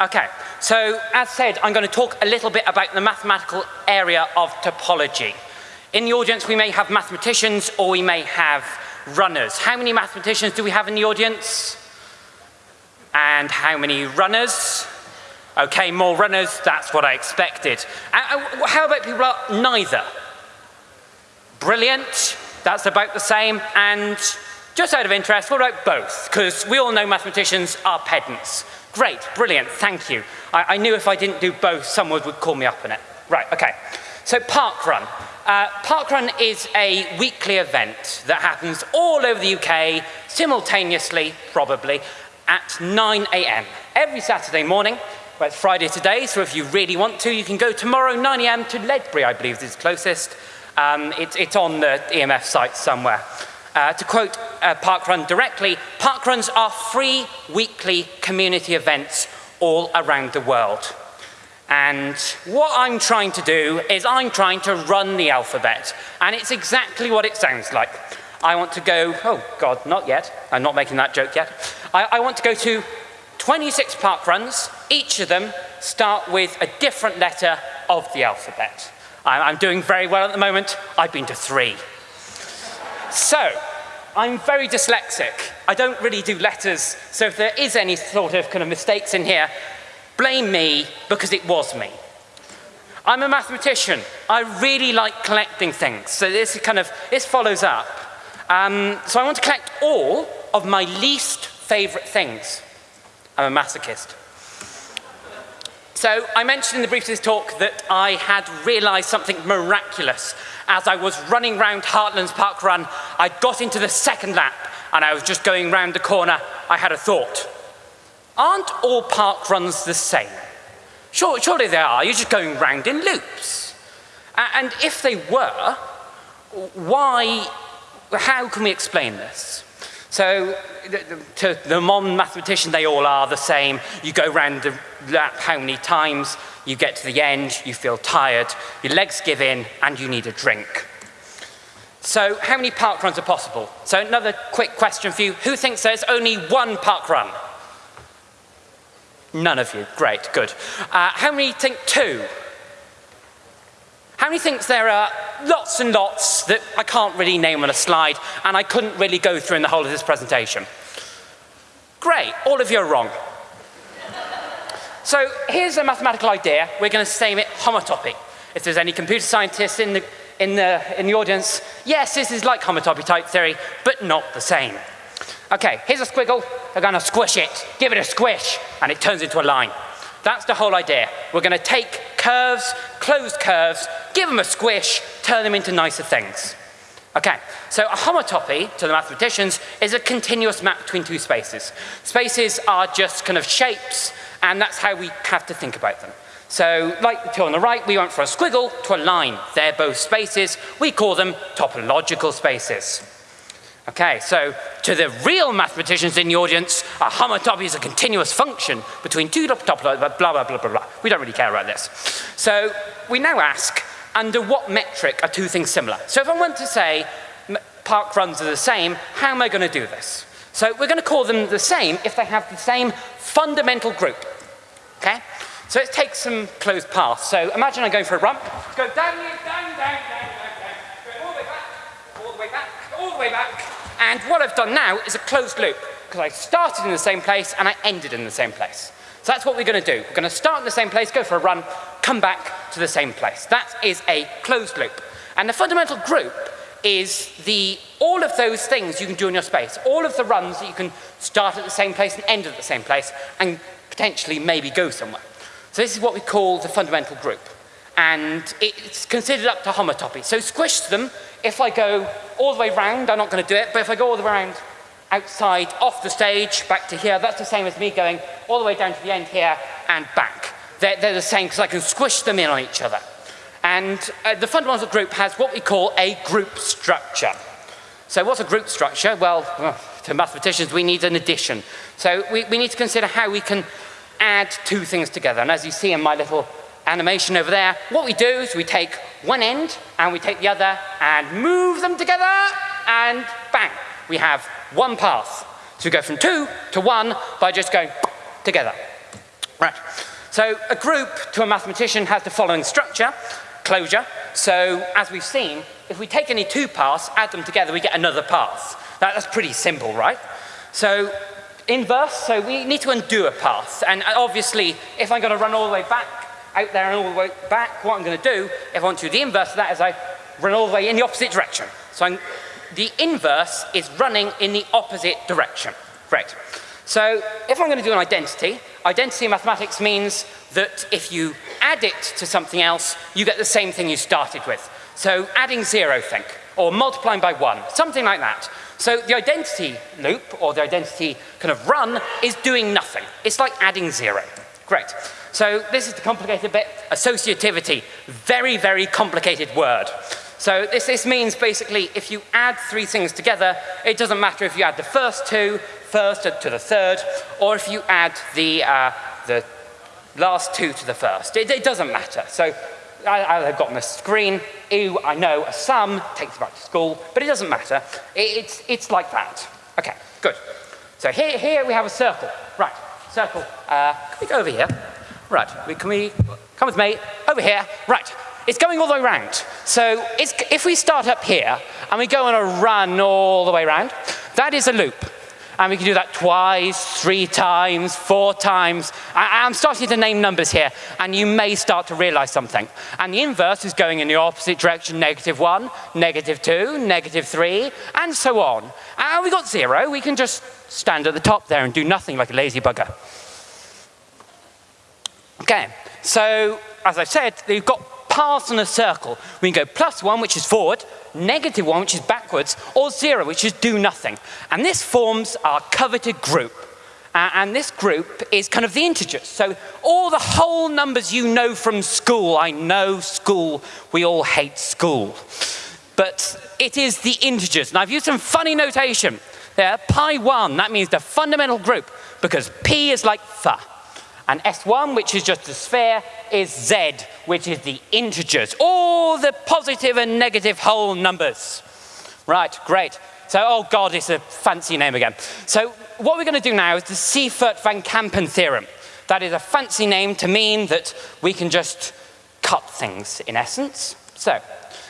Okay, so as said, I'm going to talk a little bit about the mathematical area of topology. In the audience, we may have mathematicians or we may have runners. How many mathematicians do we have in the audience? And how many runners? Okay, more runners, that's what I expected. Uh, uh how about people are neither? Brilliant, that's about the same. And just out of interest, what about both? Because we all know mathematicians are pedants. Great, brilliant, thank you. I, I, knew if I didn't do both, someone would call me up on it. Right, okay. So Parkrun. Uh, Parkrun is a weekly event that happens all over the UK, simultaneously, probably, at 9 a.m. every Saturday morning. Well, it's Friday today, so if you really want to, you can go tomorrow 9 a.m. to Ledbury, I believe is closest. Um, it, it's on the EMF site somewhere. Uh, to quote uh, Parkrun directly, Parkruns are free weekly community events all around the world. And what I'm trying to do is I'm trying to run the alphabet. And it's exactly what it sounds like. I want to go, oh God, not yet. I'm not making that joke yet. I, I want to go to 26 park runs. Each of them start with a different letter of the alphabet. I'm, I'm doing very well at the moment. I've been to three. So, I'm very dyslexic. I don't really do letters, so if there is any sort of kind of mistakes in here, blame me because it was me. I'm a mathematician. I really like collecting things. So this is kind of, this follows up. Um, so I want to collect all of my least favorite things. I'm a masochist. So I mentioned in the brief of this talk that I had realized something miraculous as I was running round Heartlands Park Run, I got into the second lap and I was just going round the corner, I had a thought. Aren't all park runs the same? Sure, surely they are, you're just going round in loops. And if they were, why, how can we explain this? So to the modern mathematician, they all are the same. You go round the lap how many times, you get to the end, you feel tired, your legs give in, and you need a drink. So how many park runs are possible? So another quick question for you. Who thinks there's only one park run? None of you. Great, good. Uh, how many think two? How many thinks there are lots and lots that I can't really name on a slide and I couldn't really go through in the whole of this presentation? Great, all of you are wrong. So here's a mathematical idea. We're going to name it homotopy. If there's any computer scientists in the, in, the, in the audience, yes, this is like homotopy type theory, but not the same. Okay, here's a squiggle. We're going to squish it, give it a squish, and it turns into a line. That's the whole idea. We're going to take curves, closed curves, give them a squish, turn them into nicer things. Okay, so a homotopy, to the mathematicians, is a continuous map between two spaces. Spaces are just kind of shapes and that's how we have to think about them. So, like the two on the right, we went from a squiggle to a line. They're both spaces. We call them topological spaces. Okay, so to the real mathematicians in the audience, a homotopy is a continuous function between two topological, blah, blah, blah, blah, blah. We don't really care about this. So we now ask, under what metric are two things similar? So if I want to say park runs are the same, how am I going to do this? So we're going to call them the same if they have the same fundamental group. Okay? So let's take some closed paths. So imagine I'm going for a run. Go down, down, down, down, down, down. Go all the way back, all the way back, all the way back. And what I've done now is a closed loop because I started in the same place and I ended in the same place. So that's what we're going to do. We're going to start in the same place, go for a run, come back to the same place. That is a closed loop. And the fundamental group is the, all of those things you can do in your space, all of the runs that you can start at the same place and end at the same place, and potentially maybe go somewhere. So this is what we call the fundamental group. And it's considered up to homotopy. So squish them. If I go all the way round, I'm not going to do it, but if I go all the way around outside, off the stage, back to here, that's the same as me going all the way down to the end here and back. They're, they're the same because I can squish them in on each other. And uh, the fundamental group has what we call a group structure. So what's a group structure? Well, to mathematicians, we need an addition. So we, we need to consider how we can add two things together. And as you see in my little animation over there, what we do is we take one end and we take the other and move them together and bang, we have one path. So we go from two to one by just going together. Right. So a group to a mathematician has the following structure, closure. So as we've seen, if we take any two paths, add them together, we get another path. That, that's pretty simple, right? So inverse, so we need to undo a path. And obviously, if I'm going to run all the way back, out there and all the way back, what I'm going to do, if I want to do the inverse of that, is I run all the way in the opposite direction. So I'm, the inverse is running in the opposite direction. Great. So if I'm going to do an identity, identity in mathematics means that if you add it to something else, you get the same thing you started with. So adding zero, think, or multiplying by one, something like that. So the identity loop, or the identity kind of run, is doing nothing. It's like adding zero. Great. So this is the complicated bit, associativity. Very, very complicated word. So this, this means basically if you add three things together, it doesn't matter if you add the first two first to the third, or if you add the, uh, the last two to the first. It, it doesn't matter. So I, have got the screen, ew, I know a sum takes you back to school, but it doesn't matter. It, it's, it's like that. Okay, good. So here, here we have a circle. Right, circle. Uh, can we go over here? Right, can we, come with me, over here. Right, it's going all the way around. So if we start up here and we go on a run all the way around, that is a loop. And we can do that twice, three times, four times. I, am starting to name numbers here, and you may start to realize something. And the inverse is going in the opposite direction, negative one, negative two, negative three, and so on. And we got zero, we can just stand at the top there and do nothing like a lazy bugger. Okay, so as I said, you've got paths in a circle. We can go plus one, which is forward, negative one, which is backwards, or zero, which is do nothing. And this forms our coveted group. Uh, and this group is kind of the integers. So all the whole numbers you know from school, I know school, we all hate school. But it is the integers. And I've used some funny notation there. Pi 1, that means the fundamental group, because P is like fa. And S1, which is just a sphere, is Z, which is the integers. All the positive and negative whole numbers. Right, great. So, oh God, it's a fancy name again. So what we're going to do now is the Seifert-van Kampen theorem. That is a fancy name to mean that we can just cut things, in essence. So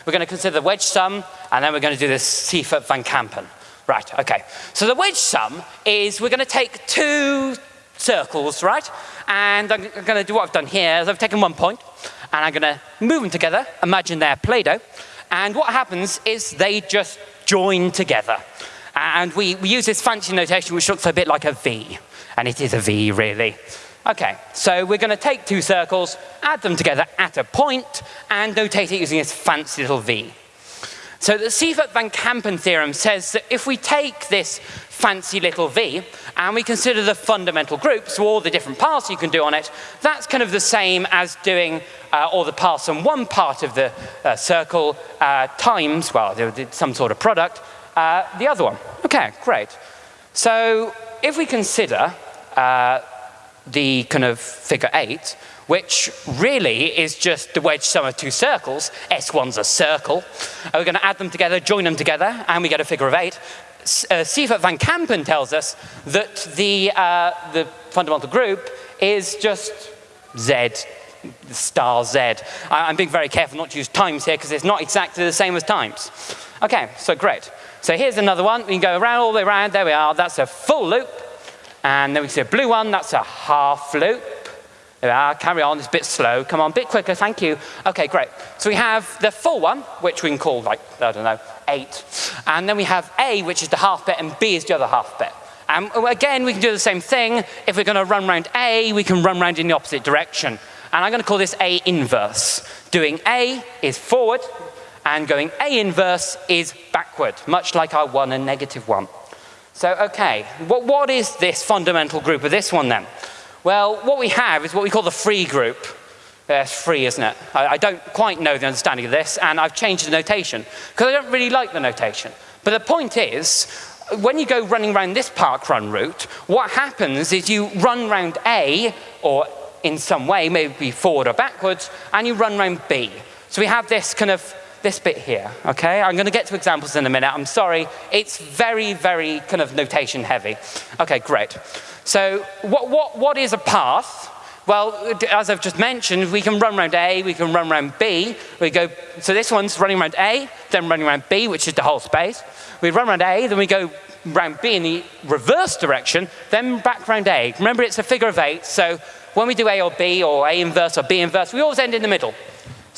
we're going to consider the wedge sum, and then we're going to do the Seifert-van Kampen. Right, okay. So the wedge sum is we're going to take two circles, right? And I'm going to do what I've done here is I've taken one point and I'm going to move them together. Imagine they're Play-Doh. And what happens is they just join together. And we, we use this fancy notation which looks a bit like a V. And it is a V, really. Okay, so we're going to take two circles, add them together at a point, and notate it using this fancy little V. So the Seifert-van Kampen theorem says that if we take this fancy little v and we consider the fundamental groups, so all the different paths you can do on it, that's kind of the same as doing uh, all the paths on one part of the uh, circle uh, times, well, some sort of product, uh, the other one. Okay, great. So if we consider uh, the kind of figure eight, which really is just the wedge sum of two circles. S1's a circle. And we're going to add them together, join them together, and we get a figure of eight. Uh, Seifert van Kampen tells us that the, uh, the fundamental group is just Z, star Z. I, I'm being very careful not to use times here because it's not exactly the same as times. Okay, so great. So here's another one. We can go around all the way around. There we are. That's a full loop. And then we see a blue one. That's a half loop. Carry on, it's a bit slow. Come on, a bit quicker, thank you. Okay, great. So we have the full one, which we can call like, I don't know, eight. And then we have A, which is the half bit, and B is the other half bit. And again, we can do the same thing. If we're gonna run around A, we can run around in the opposite direction. And I'm gonna call this A inverse. Doing A is forward, and going A inverse is backward, much like our one and negative one. So, okay, what, what is this fundamental group of this one then? Well, what we have is what we call the free group. Uh, it's free, isn't it? I, I don't quite know the understanding of this, and I've changed the notation, because I don't really like the notation. But the point is, when you go running around this park run route, what happens is you run round A, or in some way, maybe forward or backwards, and you run round B. So we have this kind of this bit here, okay? I'm going to get to examples in a minute. I'm sorry. It's very, very kind of notation heavy. Okay, great. So what, what, what is a path? Well, as I've just mentioned, we can run around A, we can run around B. We go, so this one's running around A, then running around B, which is the whole space. We run around A, then we go round B in the reverse direction, then back round A. Remember, it's a figure of eight, so when we do A or B, or A inverse or B inverse, we always end in the middle.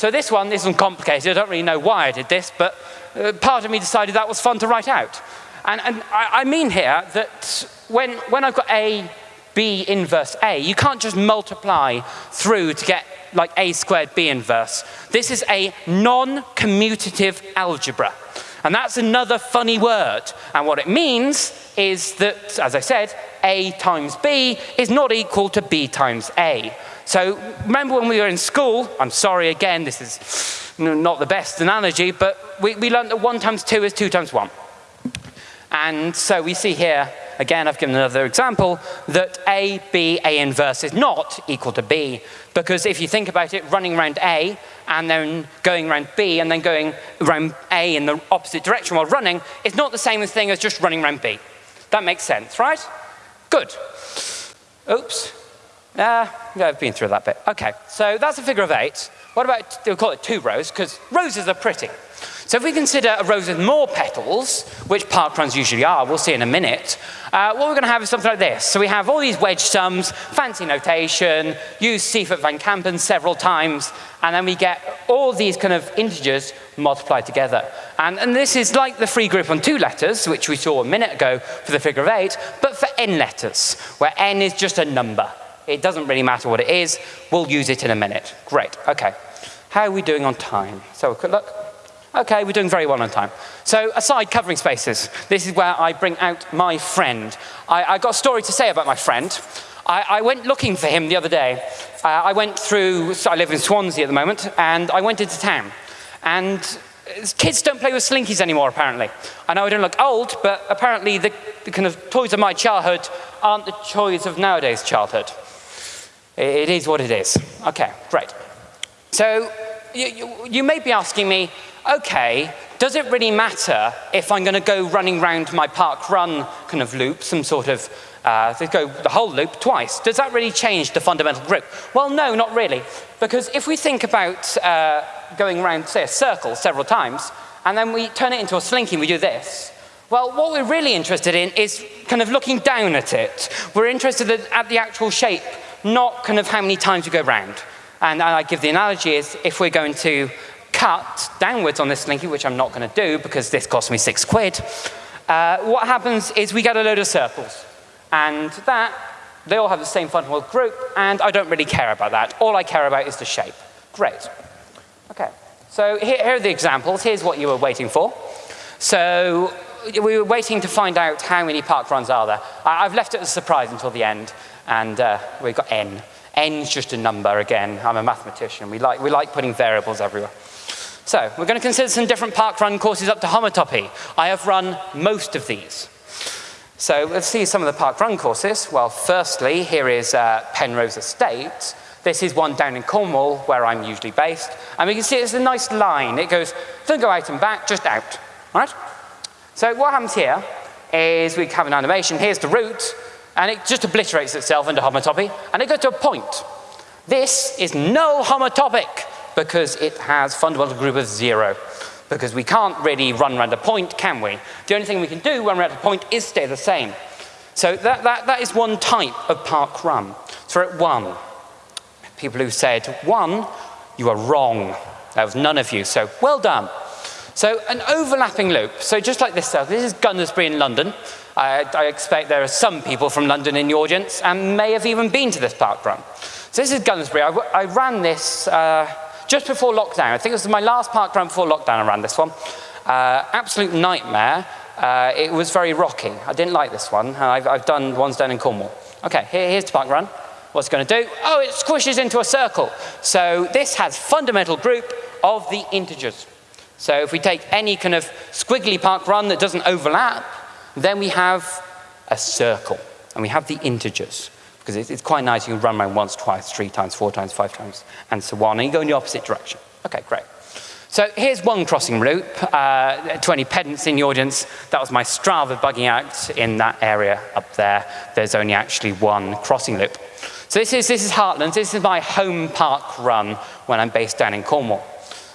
So this one isn't complicated. I don't really know why I did this, but uh, part of me decided that was fun to write out. And, and I, I mean here that when, when I've got A, B inverse A, you can't just multiply through to get like A squared B inverse. This is a non-commutative algebra. And that's another funny word. And what it means is that, as I said, A times B is not equal to B times A. So remember when we were in school, I'm sorry again, this is not the best analogy, but we, we learned that 1 times 2 is 2 times 1. And so we see here, again, I've given another example, that A, B, A inverse is not equal to B. Because if you think about it, running around A and then going around B and then going around A in the opposite direction while running is not the same thing as just running around B. That makes sense, right? Good. Oops. Uh, yeah, I've been through that bit. Okay, so that's a figure of eight. What about, we'll call it two rows, because roses are pretty. So if we consider a rose with more petals, which park runs usually are, we'll see in a minute, uh, what we're going to have is something like this. So we have all these wedge sums, fancy notation, use Seifert van Kampen several times, and then we get all these kind of integers multiplied together. And, and this is like the free group on two letters, which we saw a minute ago for the figure of eight, but for n letters, where n is just a number. It doesn't really matter what it is. We'll use it in a minute. Great, okay. How are we doing on time? So a quick look. Okay, we're doing very well on time. So aside covering spaces, this is where I bring out my friend. I, I got a story to say about my friend. I, I went looking for him the other day. Uh, I went through, so I live in Swansea at the moment, and I went into town. And kids don't play with slinkies anymore, apparently. I know I don't look old, but apparently the, the kind of toys of my childhood aren't the toys of nowadays childhood. It is what it is. Okay, great. So you, you, you may be asking me, okay, does it really matter if I'm going to go running around my park run kind of loop, some sort of, uh, go the whole loop twice? Does that really change the fundamental group? Well, no, not really. Because if we think about uh, going around, say, a circle several times, and then we turn it into a slinky we do this, well, what we're really interested in is kind of looking down at it. We're interested at the actual shape, not kind of how many times we go round. And I give the analogy is if we're going to cut downwards on this slinky, which I'm not going to do because this cost me six quid, uh, what happens is we get a load of circles. And that, they all have the same fundamental group, and I don't really care about that. All I care about is the shape. Great. Okay, so here, here are the examples. Here's what you were waiting for. So we were waiting to find out how many park runs are there. I, have left it as a surprise until the end, and uh, we've got n. n's just a number again. I'm a mathematician. We like, we like putting variables everywhere. So we're going to consider some different park run courses up to homotopy. I have run most of these. So let's see some of the park run courses. Well, firstly, here is uh, Penrose Estate. This is one down in Cornwall, where I'm usually based. And we can see it's a nice line. It goes, don't go out and back, just out. All right? So what happens here is we have an animation. Here's the route, and it just obliterates itself into homotopy, and it goes to a point. This is null homotopic because it has fundamental group of zero. Because we can't really run around a point, can we? The only thing we can do when we're at a point is stay the same. So that, that, that is one type of park run. So we're at one. People who said one, you are wrong. That was none of you, so well done. So an overlapping loop. So just like this, this is Gunnersbury in London. I, I expect there are some people from London in the audience and may have even been to this park run. So this is Gunnersbury. I, I ran this uh, just before lockdown. I think it was my last park run before lockdown I ran this one. Uh, absolute nightmare. Uh, it was very rocky. I didn't like this one. I've, I've done ones down in Cornwall. Okay, here, here's the park run. What's it going to do? Oh, it squishes into a circle. So this has fundamental group of the integers. So if we take any kind of squiggly park run that doesn't overlap, then we have a circle, and we have the integers because it's, it's, quite nice. You can run around once, twice, three times, four times, five times, and so on, and you go in the opposite direction. Okay, great. So here's one crossing loop. Uh, 20 pedants in the audience. That was my Strava bugging out in that area up there. There's only actually one crossing loop. So this is, this is Heartlands. This is my home park run when I'm based down in Cornwall.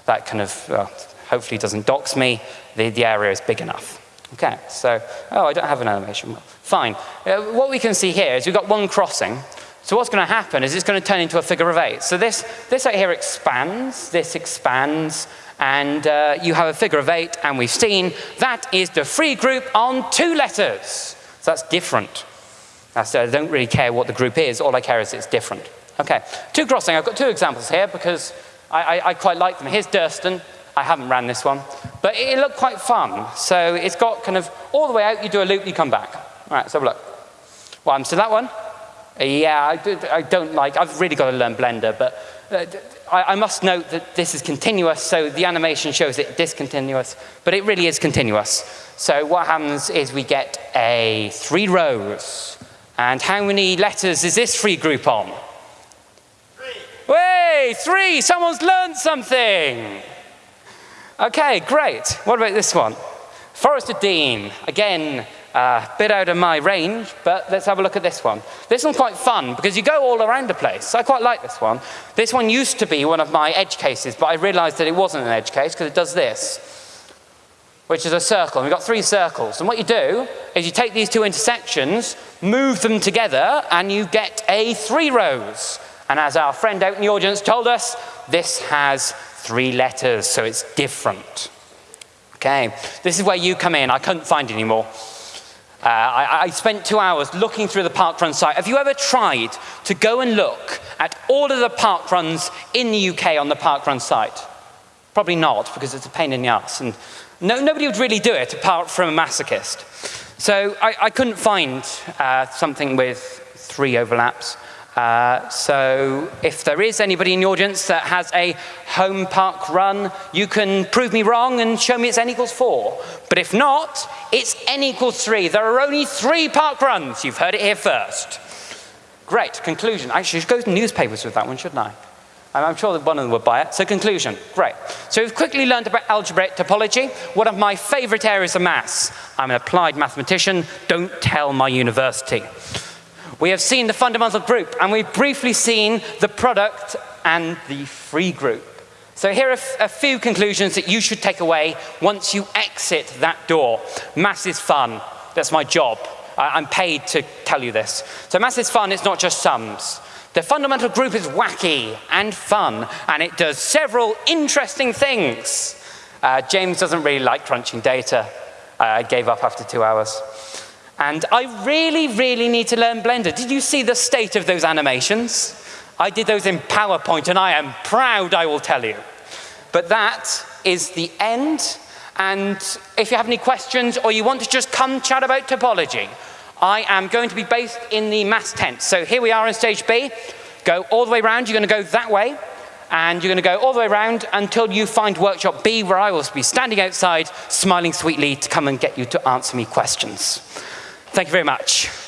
That kind of uh, hopefully doesn't dox me. The, the area is big enough. Okay, so, oh, I don't have an animation. Fine. Uh, what we can see here is we've got one crossing. So what's going to happen is it's going to turn into a figure of eight. So this, this right here expands, this expands, and uh, you have a figure of eight, and we've seen that is the free group on two letters. So that's different. That's, I don't really care what the group is, all I care is it's different. Okay, two crossing, I've got two examples here because I, I, I quite like them. Here's Durston, I haven't ran this one, but it looked quite fun. So it's got kind of all the way out, you do a loop, you come back. All right, so look. Well, I'm still that one. Yeah, I, do, I don't like, I've really got to learn Blender, but uh, I, I, must note that this is continuous, so the animation shows it discontinuous, but it really is continuous. So what happens is we get a three rose. And how many letters is this free group on? Three. Way, three, someone's learned something. Okay, great. What about this one? Forest Dean. Again, a uh, bit out of my range, but let's have a look at this one. This one's quite fun because you go all around the place. I quite like this one. This one used to be one of my edge cases, but I realized that it wasn't an edge case because it does this, which is a circle. And we've got three circles. And what you do is you take these two intersections, move them together, and you get a three rose. And as our friend out in the audience told us, this has three letters, so it's different. Okay, this is where you come in. I couldn't find any more. Uh, I, I, spent two hours looking through the parkrun site. Have you ever tried to go and look at all of the parkruns in the UK on the parkrun site? Probably not, because it's a pain in the ass. And no, nobody would really do it apart from a masochist. So I, I couldn't find uh, something with three overlaps. Uh, so if there is anybody in the audience that has a home park run, you can prove me wrong and show me it's n equals four. But if not, it's n equals three. There are only three park runs. You've heard it here first. Great, conclusion. I should go to newspapers with that one, shouldn't I? I'm sure that one of them would buy it. So conclusion, great. So we've quickly learned about algebraic topology, one of my favorite areas of maths. I'm an applied mathematician, don't tell my university. We have seen the fundamental group, and we've briefly seen the product and the free group. So here are a few conclusions that you should take away once you exit that door. Maths is fun. That's my job. I'm paid to tell you this. So maths is fun, it's not just sums. The fundamental group is wacky and fun, and it does several interesting things. Uh, James doesn't really like crunching data. Uh, I gave up after two hours. And I really, really need to learn Blender. Did you see the state of those animations? I did those in PowerPoint and I am proud, I will tell you. But that is the end. And if you have any questions or you want to just come chat about topology, I am going to be based in the mass tent. So here we are in stage B. Go all the way around. You're going to go that way. And you're going to go all the way around until you find workshop B, where I will be standing outside, smiling sweetly to come and get you to answer me questions. Thank you very much.